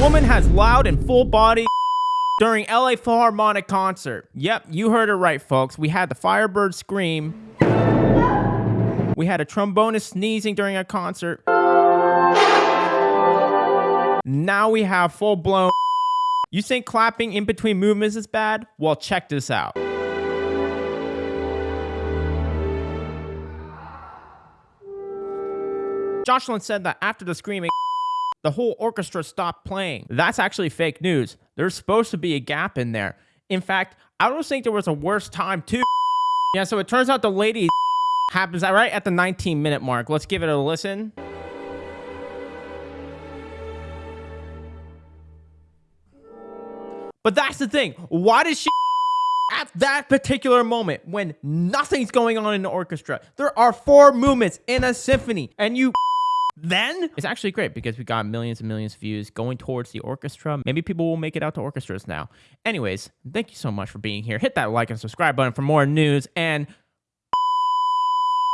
Woman has loud and full body during LA Philharmonic concert. Yep, you heard it right, folks. We had the Firebird scream. We had a trombonist sneezing during a concert. Now we have full blown. You think clapping in between movements is bad? Well, check this out. Jocelyn said that after the screaming, the whole orchestra stopped playing. That's actually fake news. There's supposed to be a gap in there. In fact, I don't think there was a worse time too. Yeah, so it turns out the lady happens right at the 19 minute mark. Let's give it a listen. But that's the thing. Why does she at that particular moment when nothing's going on in the orchestra? There are four movements in a symphony and you then it's actually great because we got millions and millions of views going towards the orchestra. Maybe people will make it out to orchestras now. Anyways, thank you so much for being here. Hit that like and subscribe button for more news and